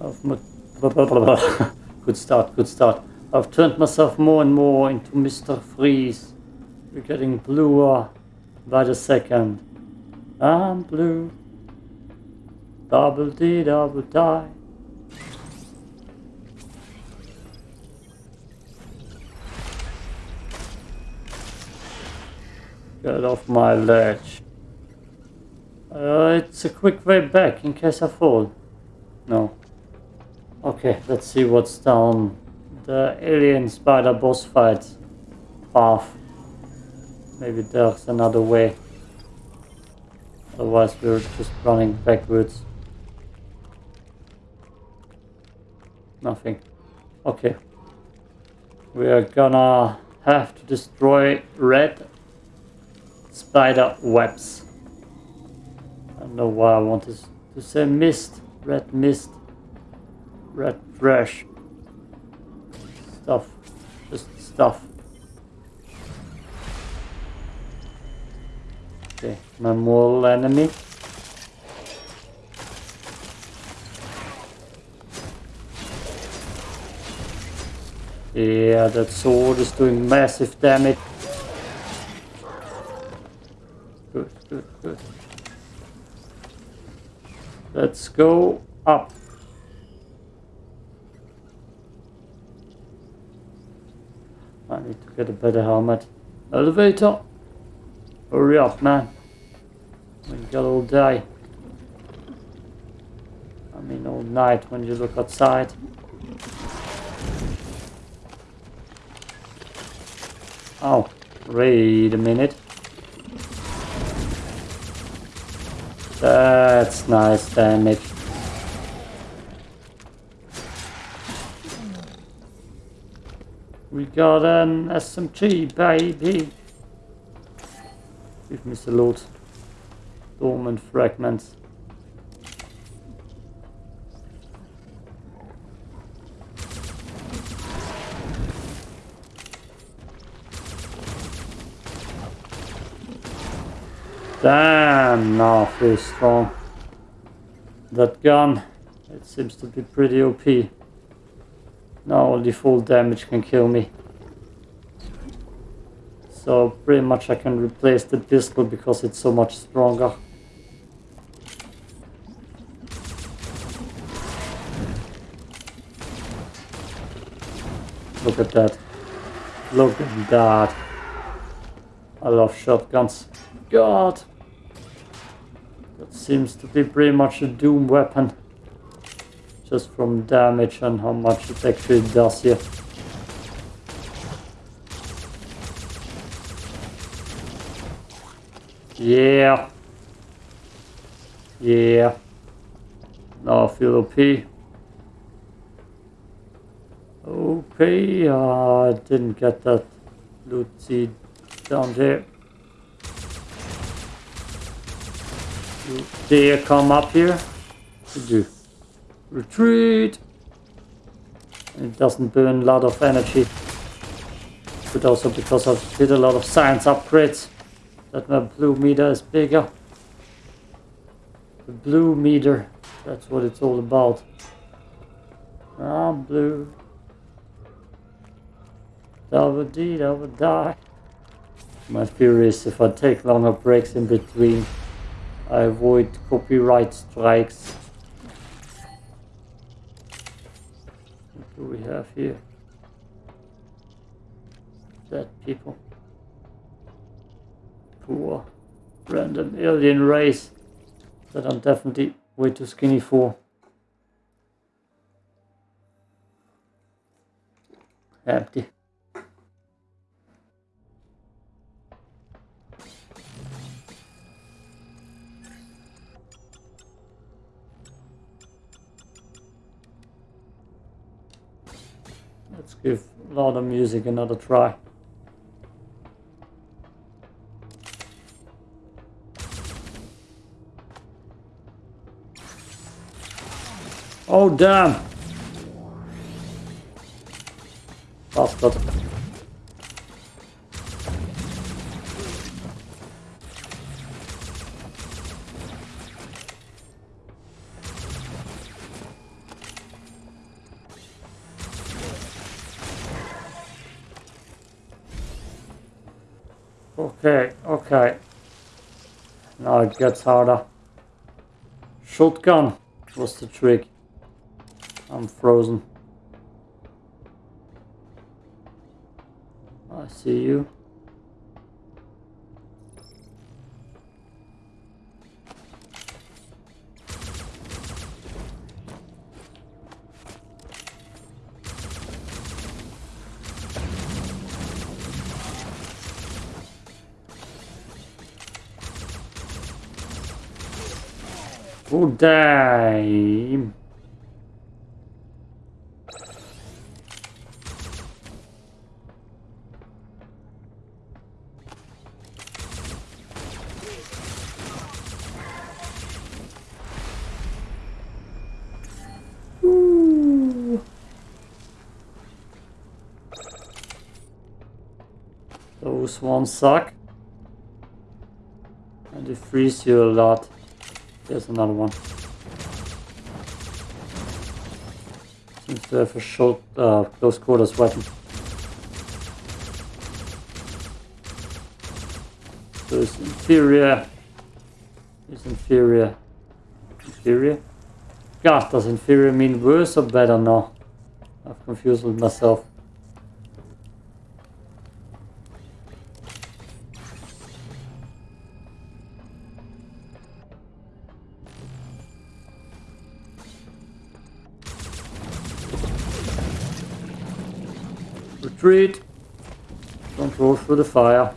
I've good start, good start. I've turned myself more and more into Mr. Freeze. We're getting bluer by the second. I'm blue. Double D, double die. Get off my ledge. Uh, it's a quick way back in case I fall. No. Okay, let's see what's down the alien spider boss fight path. Maybe there's another way. Otherwise we're just running backwards. Nothing. Okay. We are gonna have to destroy red spider webs. I don't know why I want to, to say mist. Red mist. Red trash. Stuff. Just stuff. Okay, my mortal enemy. Yeah, that sword is doing massive damage. Good, good, good. Let's go up. I need to get a better helmet. Elevator! Hurry up, man. We got all day. I mean all night when you look outside. Oh, wait a minute. That's nice damage. We got an SMG, baby. Give me salute. Dormant fragments. Damn, now feels strong. That gun, it seems to be pretty OP. Now only full damage can kill me. So pretty much I can replace the pistol because it's so much stronger. Look at that. Look at that. I love shotguns. God! That seems to be pretty much a doom weapon. Just from damage and how much it actually does here. Yeah. Yeah. Now I feel OP. OP. Uh, I didn't get that loot seed down there. You dare come up here? You do. Retreat! It doesn't burn a lot of energy. But also because I did a lot of science upgrades. That my blue meter is bigger. The blue meter. That's what it's all about. I'm blue. Double D, double die. My theory is if I take longer breaks in between I avoid copyright strikes. Do we have here? Dead people. Poor random alien race that I'm definitely way too skinny for. Empty. Give a lot of music another try. Oh damn! Bastard. Gets harder. Shotgun was the trick. I'm frozen. I see you. Oh, damn. Ooh. Those ones suck. And they freeze you a lot. There's another one. Seems to have a short, uh, close quarters weapon. So it's inferior. It's inferior. Inferior? God, does inferior mean worse or better now? I've confused with myself. Don't roll through the fire.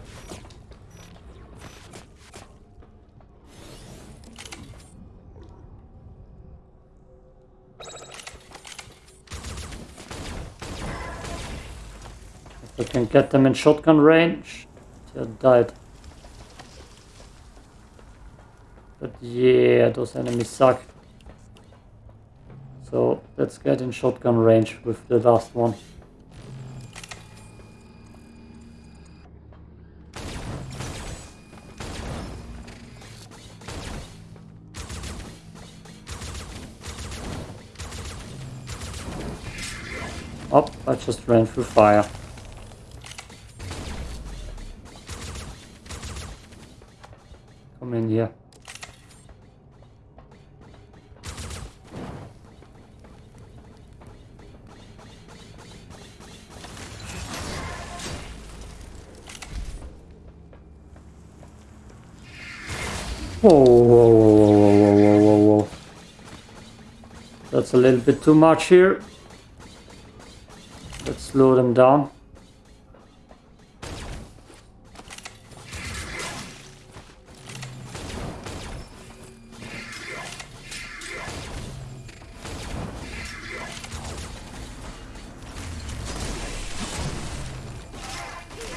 If I can get them in shotgun range, they died. But yeah, those enemies suck. So let's get in shotgun range with the last one. Oh, I just ran through fire. Come in here. Whoa, whoa, whoa, whoa, whoa, whoa, whoa, whoa. That's a little bit too much here. Slow them down.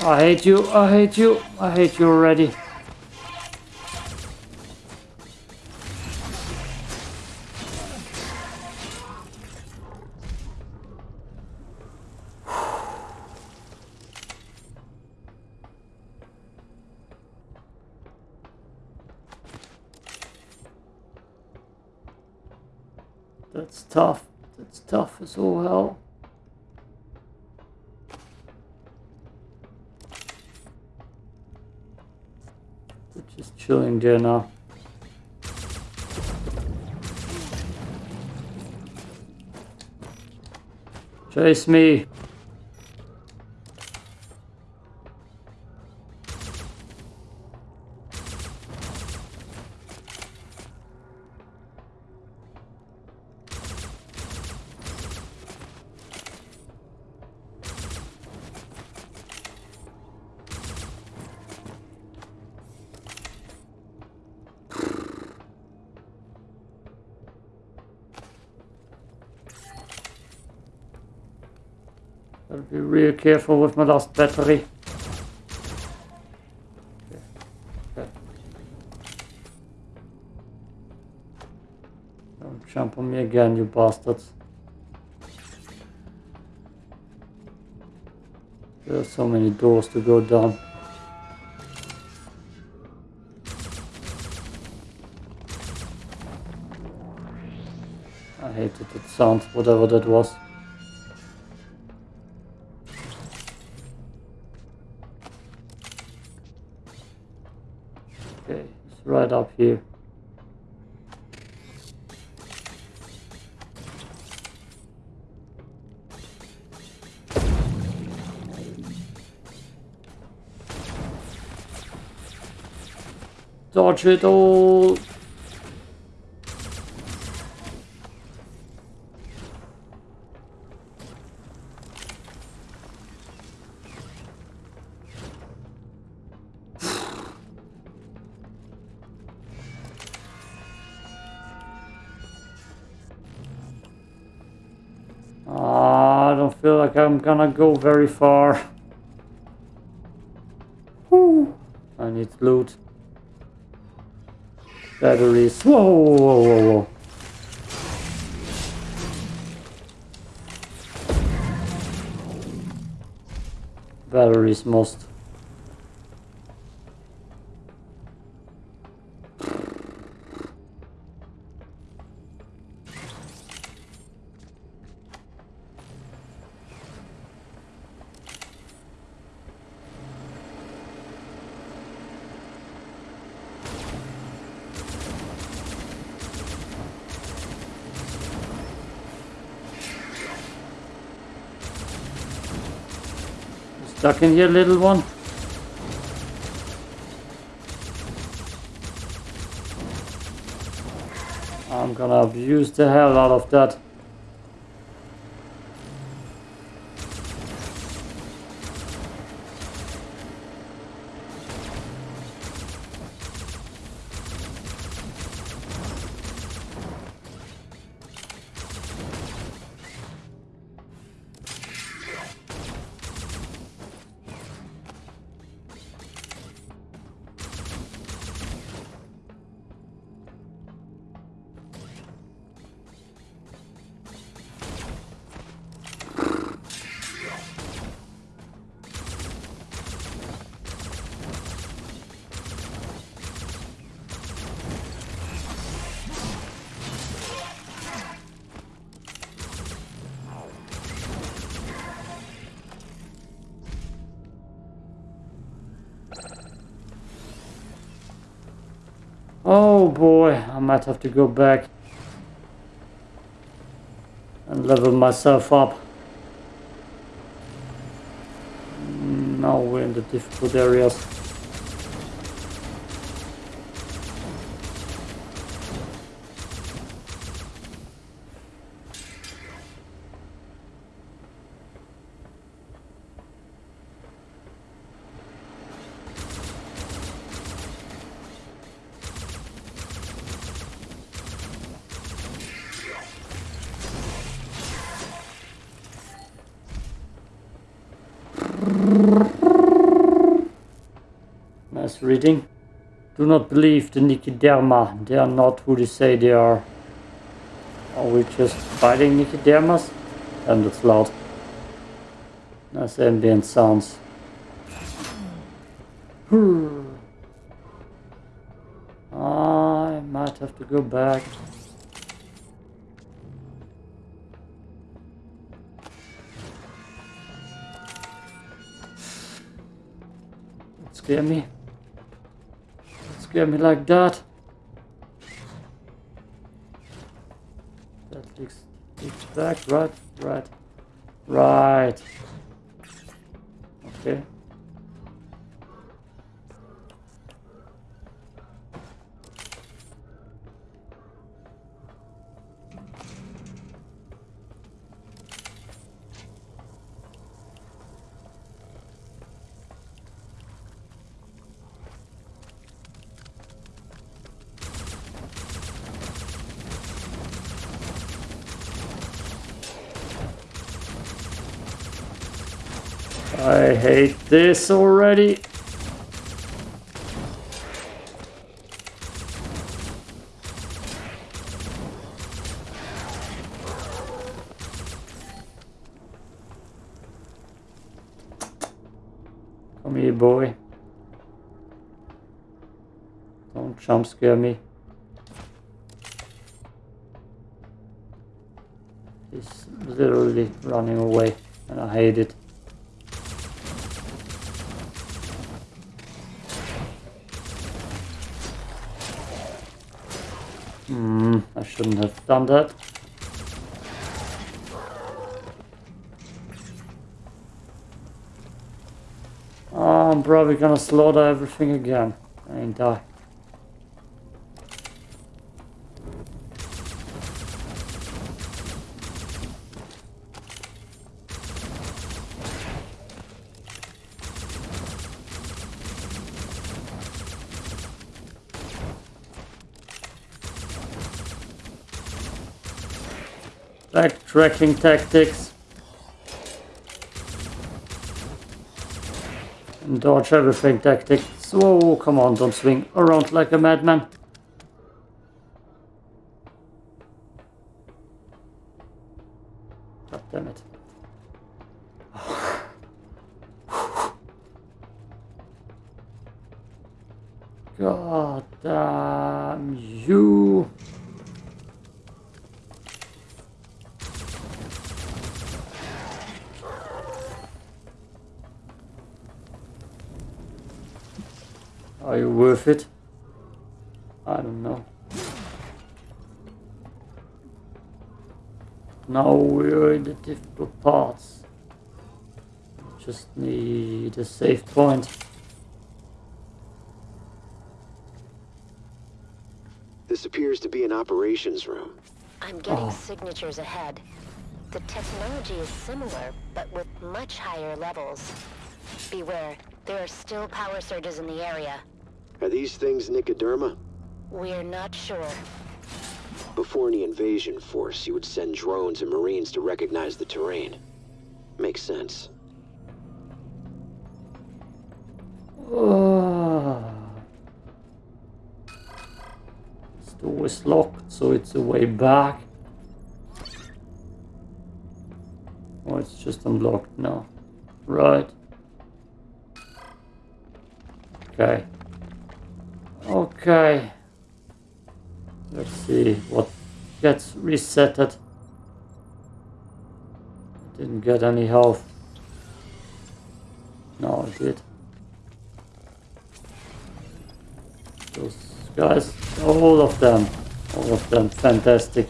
I hate you, I hate you, I hate you already. Now. Chase me. Gotta be real careful with my last battery. Don't jump on me again, you bastards. There are so many doors to go down. I hated that sound, whatever that was. Right up here. Dodge I'm gonna go very far. Whew. I need loot. Batteries. Whoa, whoa, whoa, whoa. Batteries most. Stuck in here, little one? I'm gonna abuse the hell out of that. Oh boy, I might have to go back and level myself up. Now we're in the difficult areas. Do not believe the Nicoderma. They are not who they say they are. Are we just fighting Nicodermas? And it's loud. Nice ambient sounds. Hmm. I might have to go back. Scare me. Scare me like that. That leaks, leaks back, right, right, right. Okay. I hate this already. Come here, boy. Don't jump scare me. He's literally running away, and I hate it. Shouldn't have done that. Oh, I'm probably gonna slaughter everything again and die. Backtracking tactics. And dodge everything tactics. Whoa, come on, don't swing around like a madman. God damn it. God damn you. Are you worth it? I don't know. Now we're in the difficult parts. Just need a safe point. This appears to be an operations room. I'm getting Oh. signatures ahead. The technology is similar, but with much higher levels. Beware, there are still power surges in the area. Are these things Nicoderma? We're not sure. Before any invasion force, you would send drones and marines to recognize the terrain. Makes sense. Ah. This door is locked, so it's a way back. Oh, it's just unlocked now. Right. Okay. Okay. Let's see what gets resetted. Didn't get any health. No, I did. Those guys, all of them, all of them, fantastic.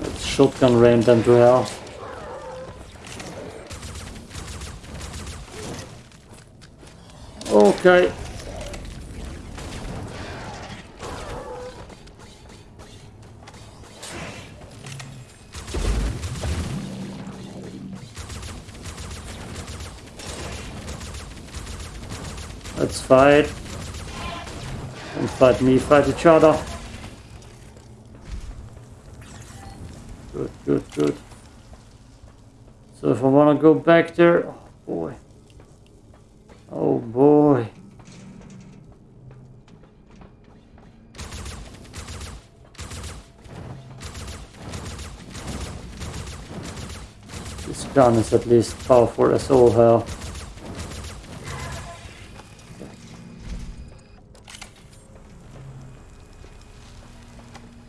Let's shotgun rain them to hell. Okay. Fight. Don't fight me, fight each other. Good, good, good. So if I want to go back there, oh boy. Oh boy. This gun is at least powerful as all hell.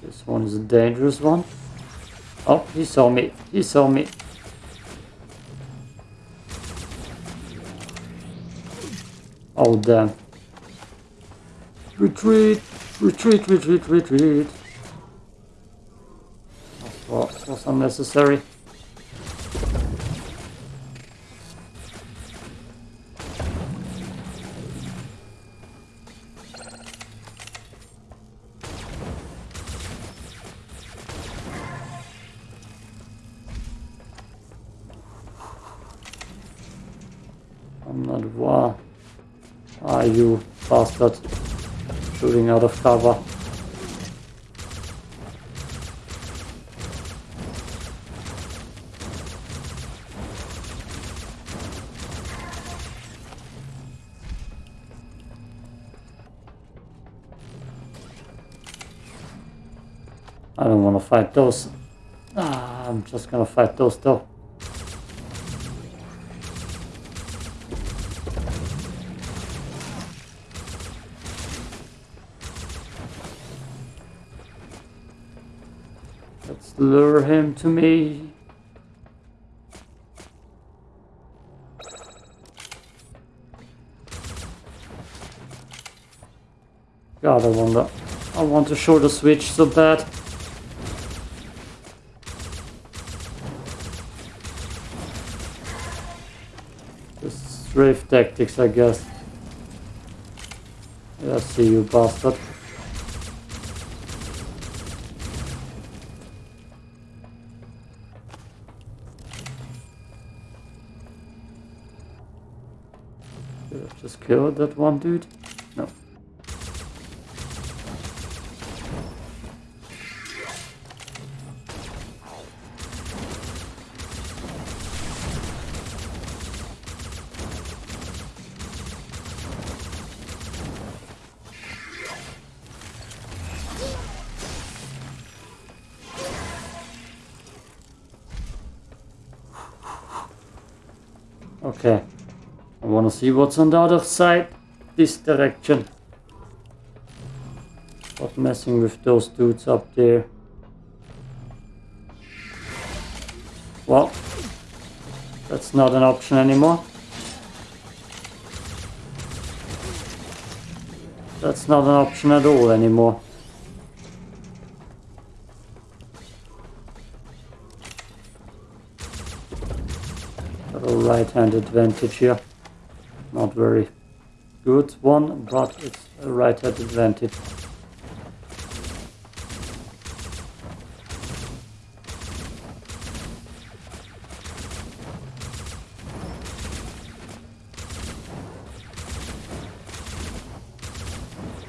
This one is a dangerous one. Oh, he saw me. He saw me. Oh, damn. Retreat! Retreat, retreat, retreat. That was unnecessary. Out of cover. I don't want to fight those. Ah, I'm just gonna fight those though. Lure him to me. God, I want I want to short the switch so bad. Just strafe tactics, I guess. I see you, bastard. Kill that one dude? No. Okay. Want to see what's on the other side. This direction. Not messing with those dudes up there. Well, that's not an option anymore. That's not an option at all anymore. Got a right hand advantage here. Not very good one, but it's a right hand advantage.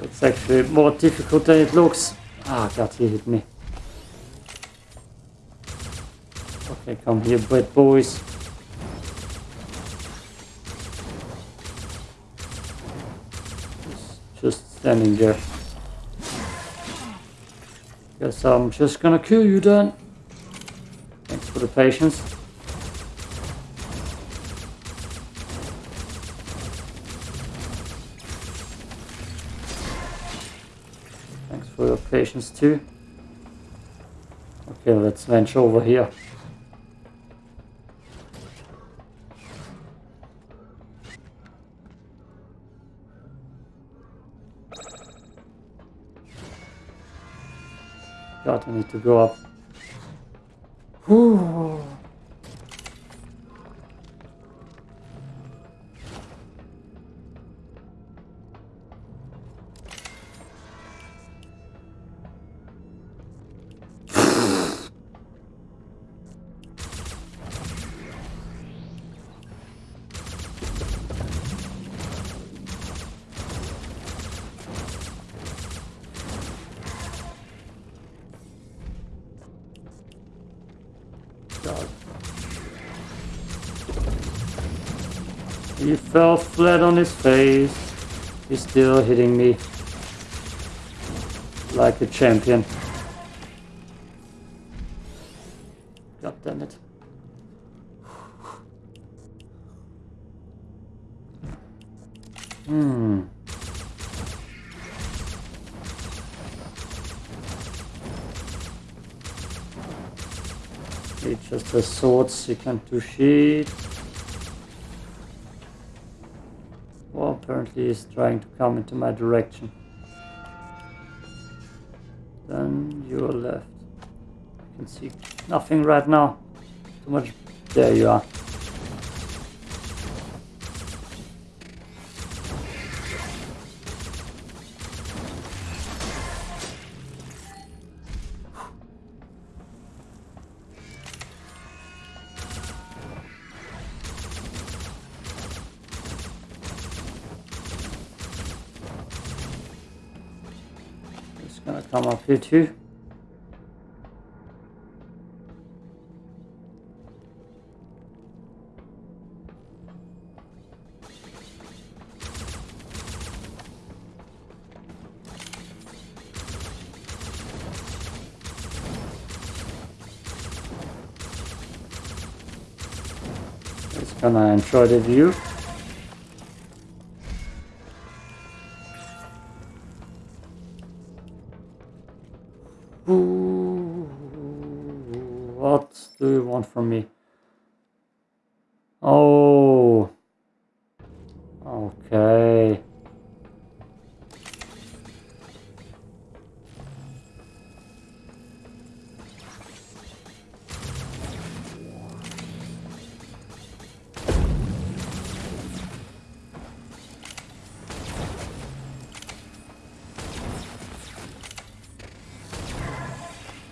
It's actually more difficult than it looks. Ah, God, he hit me. Okay, come here, bad boys. He's just standing there. Guess I'm just gonna kill you then. Thanks for the patience. Thanks for your patience too. Okay, let's venture over here. To go up. Whew. Fell flat on his face. He's still hitting me like a champion. God damn it. Hmm. He just has swords, he can't do shit. Well, apparently he's trying to come into my direction. Then you're left. I can see nothing right now. Too much. There you are. It's gonna enjoy the view. want from me? Oh. Okay.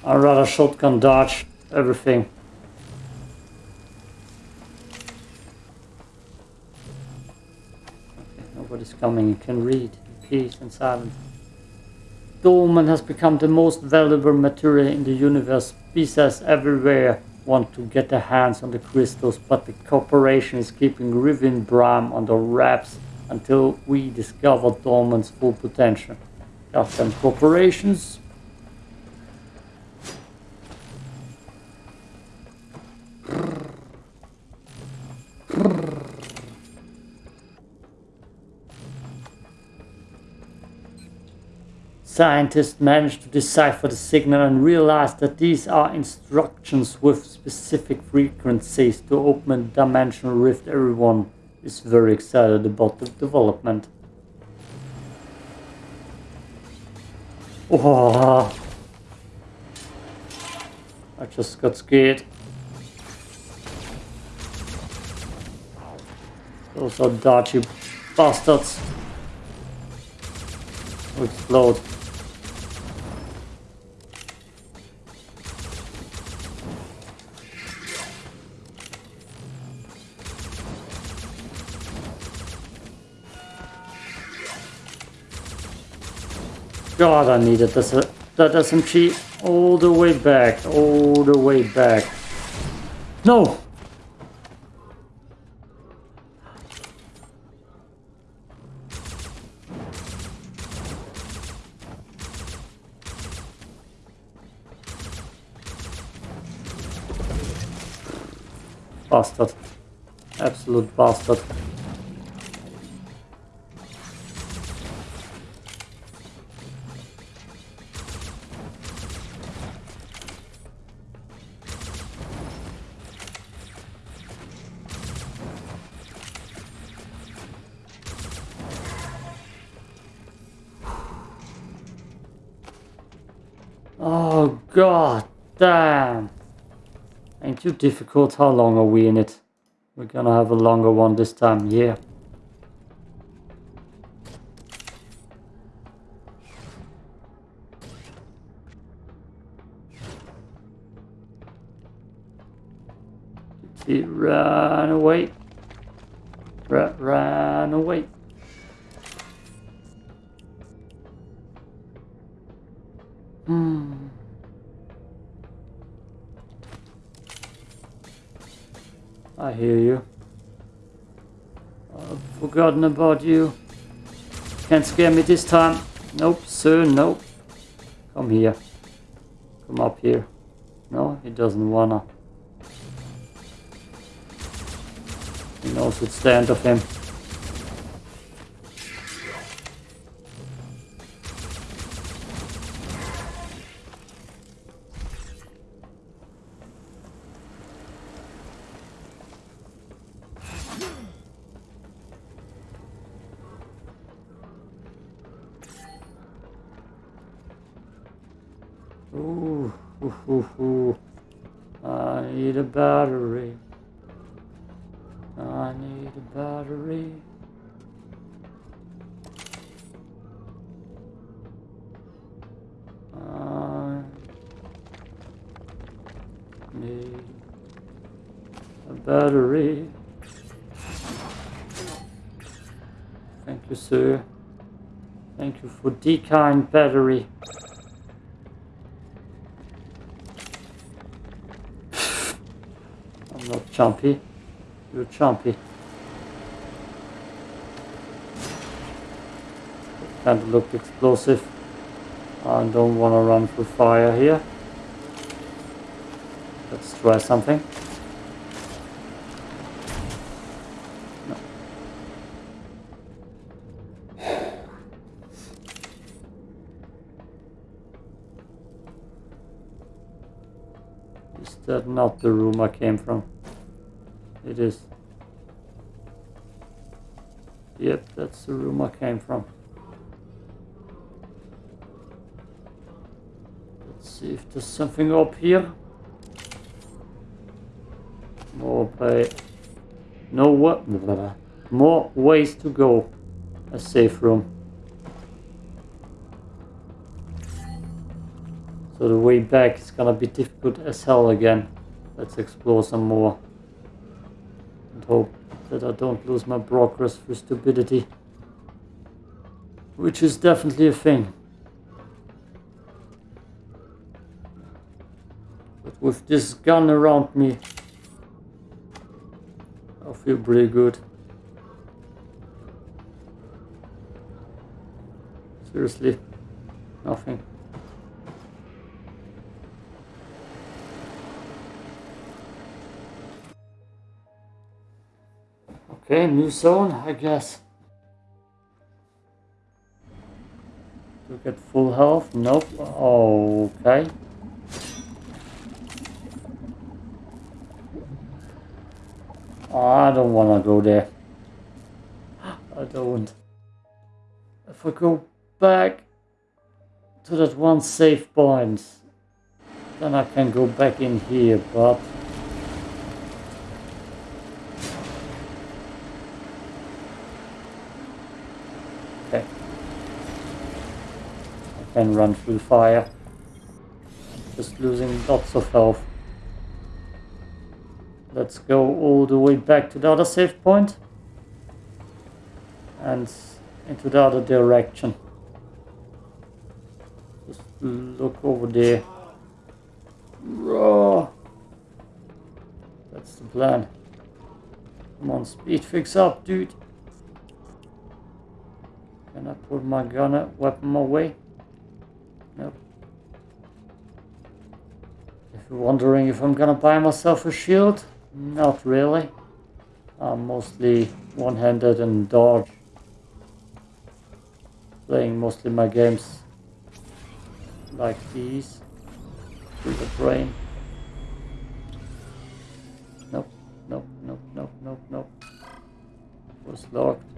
I'd rather shotgun dodge everything. Coming. You can read. Peace and silence. Dolmen has become the most valuable material in the universe. Species everywhere want to get their hands on the crystals, but the corporation is keeping Revion Prime under wraps until we discover Dolmen's full potential. Goddamn corporations. Scientists managed to decipher the signal and realized that these are instructions with specific frequencies to open a dimensional rift. Everyone is very excited about the development. Oh, I just got scared. Those are dodgy bastards. Explode. God, I needed this, that SMG all the way back, all the way back. No! Bastard. Absolute bastard. God damn. Ain't too difficult. How long are we in it? We're gonna have a longer one this time, yeah. He run away? Ra ran away. I hear you. I've forgotten about you. Can't scare me this time. Nope, sir, nope. Come here. Come up here. No, he doesn't wanna. He knows it's the end of him. Ooh, ooh, ooh, ooh. I need a battery. I need a battery. I need a battery. Thank you, sir. Thank you for kind battery. I'm not chumpy. You're chumpy. Kind of looked explosive. I don't want to run through fire here. Let's try something. Is that not the room I came from? It is. Yep, that's the room I came from. Let's see if there's something up here. More by no what more ways to go. A safe room. So the way back is gonna be difficult as hell again. Let's explore some more. And hope that I don't lose my progress through stupidity. Which is definitely a thing. But with this gun around me, I feel pretty good. Seriously, nothing. Okay, new zone, I guess. To get full health? Nope. Okay. I don't want to go there. I don't. If I go back to that one safe point, then I can go back in here, but... Can run through the fire. Just losing lots of health. Let's go all the way back to the other save point and into the other direction. Just look over there. Raw. That's the plan. Come on, speed fix up, dude. Can I put my gun uh, weapon away? Nope. If you're wondering if I'm gonna buy myself a shield, not really. I'm mostly one-handed and dodge. Playing mostly my games like these through the brain. Nope, nope, nope, nope, nope, nope. Was locked.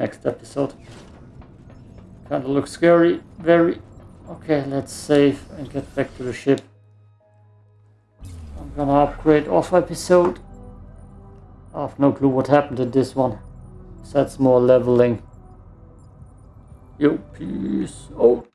Next episode. Kinda looks scary, very. Okay, let's save and get back to the ship. I'm gonna upgrade off episode. I have no clue what happened in this one. That's more leveling. Yo, peace out.